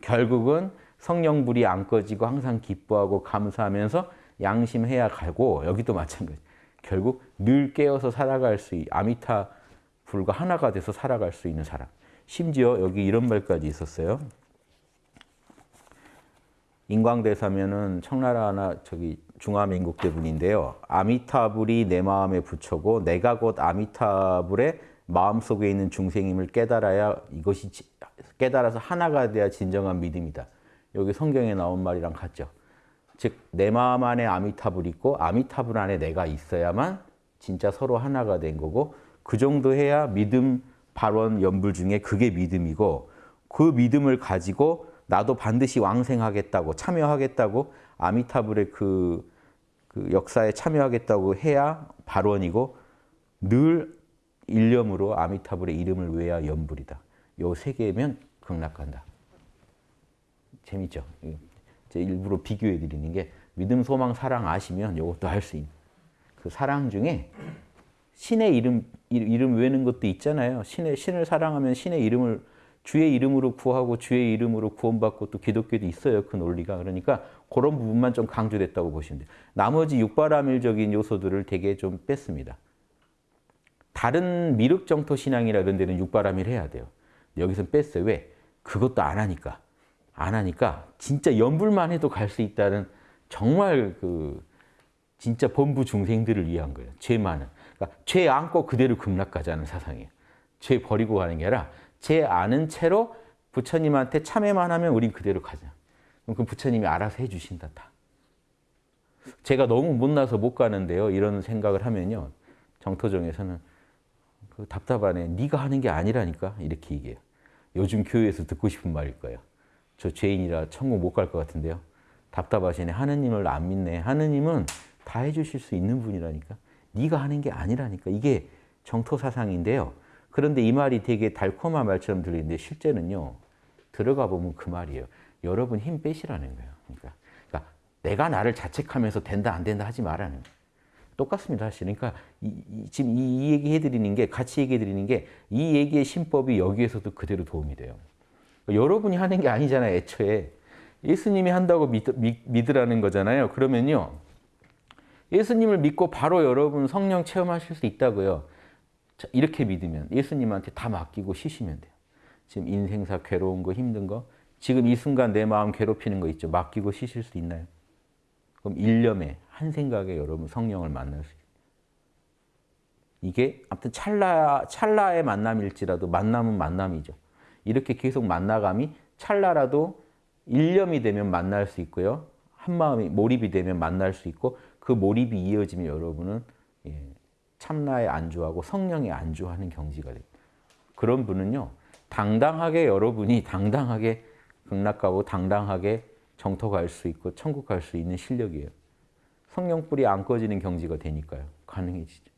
결국은 성령불이 안 꺼지고 항상 기뻐하고 감사하면서 양심해야 가고 여기도 마찬가지. 결국 늘 깨어서 살아갈 수 있, 아미타 불과 하나가 돼서 살아갈 수 있는 사람. 심지어 여기 이런 말까지 있었어요. 인광대사면은 청나라나 저기 중화민국 때 분인데요. 아미타불이 내 마음에 붙여고 내가 곧 아미타불의 마음속에 있는 중생임을 깨달아야 이것이 깨달아서 하나가 돼야 진정한 믿음이다. 여기 성경에 나온 말이랑 같죠. 즉 내 마음 안에 아미타불 있고 아미타불 안에 내가 있어야만 진짜 서로 하나가 된 거고 그 정도 해야 믿음 발원 연불 중에 그게 믿음이고 그 믿음을 가지고 나도 반드시 왕생하겠다고 참여하겠다고 아미타불의 그, 그 역사에 참여하겠다고 해야 발원이고 늘 일념으로 아미타불의 이름을 외야 연불이다. 요 세 개면 극락간다. 재밌죠? 제 일부러 비교해 드리는 게 믿음, 소망, 사랑 아시면 이것도 할 수 있는 그 사랑 중에 신의 이름 이름 외는 것도 있잖아요. 신의 신을 사랑하면 신의 이름을 주의 이름으로 구하고 주의 이름으로 구원받고 또 기독교도 있어요. 그 논리가. 그러니까 그런 부분만 좀 강조됐다고 보시면 돼요. 나머지 육바라밀적인 요소들을 되게 좀 뺐습니다. 다른 미륵정토 신앙이라 이런 데는 육바라밀 해야 돼요. 여기서는 뺐어요. 왜? 그것도 안 하니까. 안 하니까 진짜 연불만 해도 갈 수 있다는 정말 그 진짜 범부 중생들을 위한 거예요. 죄 많은. 그러니까 죄 안고 그대로 극락 가자는 사상이에요. 죄 버리고 가는 게 아니라 죄 아는 채로 부처님한테 참여만 하면 우린 그대로 가자. 그럼 그 부처님이 알아서 해주신다 다. 제가 너무 못나서 못 가는데요. 이런 생각을 하면요. 정토정에서는 그 답답하네. 네가 하는 게 아니라니까 이렇게 얘기해요. 요즘 교회에서 듣고 싶은 말일 거예요. 저 죄인이라 천국 못 갈 것 같은데요. 답답하시네. 하느님을 안 믿네. 하느님은 다 해주실 수 있는 분이라니까. 네가 하는 게 아니라니까. 이게 정토 사상인데요. 그런데 이 말이 되게 달콤한 말처럼 들리는데 실제는요. 들어가 보면 그 말이에요. 여러분 힘 빼시라는 거예요. 그러니까, 그러니까 내가 나를 자책하면서 된다 안 된다 하지 말라는 거예요. 똑같습니다. 사실. 그러니까 이, 이, 지금 이, 이 얘기 해드리는 게 같이 얘기해 드리는 게 이 얘기의 신법이 여기에서도 그대로 도움이 돼요. 그러니까 여러분이 하는 게 아니잖아요. 애초에. 예수님이 한다고 믿, 믿, 으라는 거잖아요. 그러면요. 예수님을 믿고 바로 여러분 성령 체험하실 수 있다고요. 자, 이렇게 믿으면 예수님한테 다 맡기고 쉬시면 돼요. 지금 인생사 괴로운 거 힘든 거 지금 이 순간 내 마음 괴롭히는 거 있죠. 맡기고 쉬실 수 있나요? 그럼 일념에 한 생각에 여러분 성령을 만날 수. 이게 아무튼 찰나, 찰나의 만남일지라도 만남은 만남이죠. 이렇게 계속 만나감이 찰나라도 일념이 되면 만날 수 있고요. 한 마음이 몰입이 되면 만날 수 있고 그 몰입이 이어지면 여러분은 예, 참나에 안주하고 성령에 안주하는 경지가 됩니다. 그런 분은요. 당당하게 여러분이 당당하게 극락 가고 당당하게 정토 갈 수 있고 천국 갈 수 있는 실력이에요. 성령 불이 안 꺼지는 경지가 되니까요. 가능해지죠.